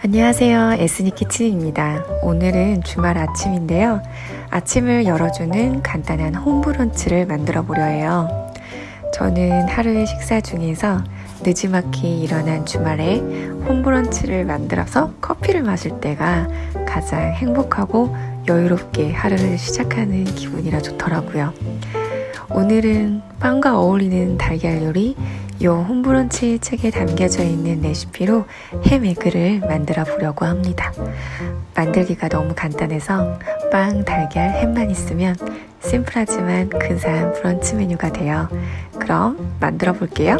안녕하세요. 에스니 키친입니다. 오늘은 주말 아침인데요. 아침을 열어주는 간단한 홈브런치를 만들어 보려 해요. 저는 하루의 식사 중에서 늦지막히 일어난 주말에 홈브런치를 만들어서 커피를 마실 때가 가장 행복하고 여유롭게 하루를 시작하는 기분이라 좋더라고요. 오늘은 빵과 어울리는 달걀 요리 요 홈브런치 책에 담겨져 있는 레시피로 햄 에그를 만들어 보려고 합니다. 만들기가 너무 간단해서 빵, 달걀, 햄만 있으면 심플하지만 근사한 브런치 메뉴가 돼요. 그럼 만들어 볼게요.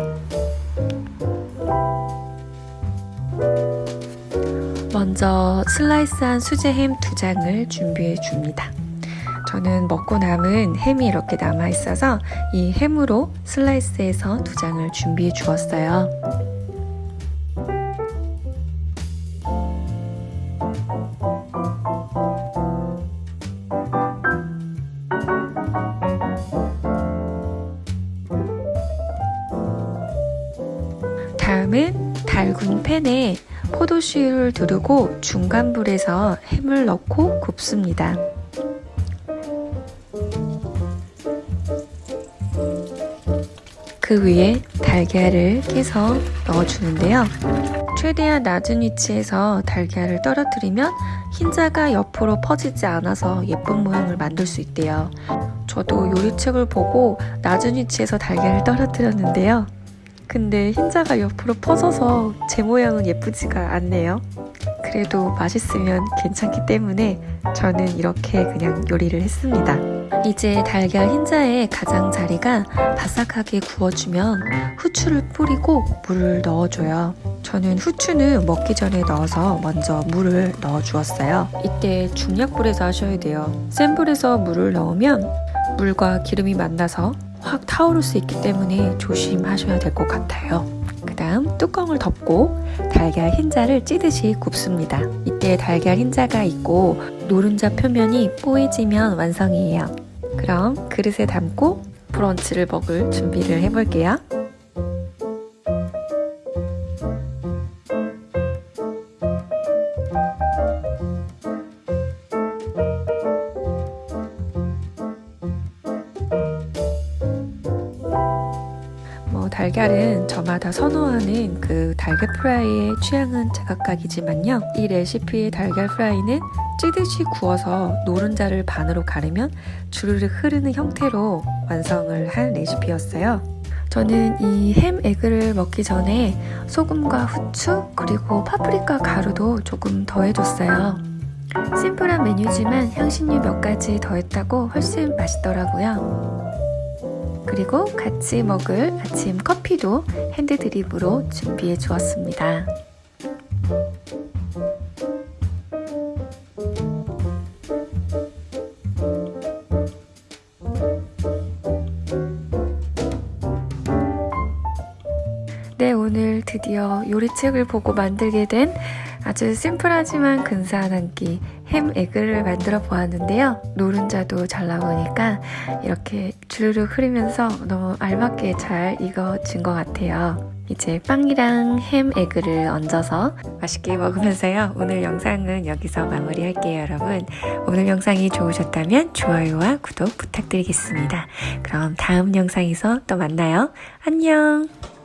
먼저 슬라이스한 수제 햄두 장을 준비해 줍니다. 저는 먹고 남은 햄이 이렇게 남아 있어서 이 햄으로 슬라이스해서 두 장을 준비해 주었어요. 다음은 달군 팬에 포도씨를 두르고 중간불에서 햄을 넣고 굽습니다. 그 위에 달걀을 깨서 넣어주는데요. 최대한 낮은 위치에서 달걀을 떨어뜨리면 흰자가 옆으로 퍼지지 않아서 예쁜 모양을 만들 수 있대요. 저도 요리책을 보고 낮은 위치에서 달걀을 떨어뜨렸는데요. 근데 흰자가 옆으로 퍼져서 제 모양은 예쁘지가 않네요. 그래도 맛있으면 괜찮기 때문에 저는 이렇게 그냥 요리를 했습니다. 이제 달걀 흰자의 가장자리가 바삭하게 구워주면 후추를 뿌리고 물을 넣어줘요. 저는 후추는 먹기 전에 넣어서 먼저 물을 넣어주었어요. 이때 중약불에서 하셔야 돼요. 센 불에서 물을 넣으면 물과 기름이 만나서 확 타오를 수 있기 때문에 조심하셔야 될 것 같아요. 뚜껑을 덮고 달걀 흰자를 찌듯이 굽습니다. 이때 달걀 흰자가 있고 노른자 표면이 뽀얘지면 완성이에요. 그럼 그릇에 담고 브런치를 먹을 준비를 해볼게요. 달걀은 저마다 선호하는 그 달걀 프라이의 취향은 제각각이지만요. 이 레시피의 달걀 프라이는 찌듯이 구워서 노른자를 반으로 가르면 주르륵 흐르는 형태로 완성을 한 레시피였어요. 저는 이 햄 에그를 먹기 전에 소금과 후추 그리고 파프리카 가루도 조금 더해줬어요. 심플한 메뉴지만 향신료 몇 가지 더했다고 훨씬 맛있더라고요. 그리고 같이 먹을 아침 커피도 핸드드립으로 준비해 주었습니다. 네, 오늘 드디어 요리책을 보고 만들게 된 아주 심플하지만 근사한 한 끼 햄 에그를 만들어 보았는데요. 노른자도 잘 나오니까 이렇게 주르륵 흐르면서 너무 알맞게 잘 익어진 것 같아요. 이제 빵이랑 햄 에그를 얹어서 맛있게 먹으면서요. 오늘 영상은 여기서 마무리할게요, 여러분. 오늘 영상이 좋으셨다면 좋아요와 구독 부탁드리겠습니다. 그럼 다음 영상에서 또 만나요. 안녕!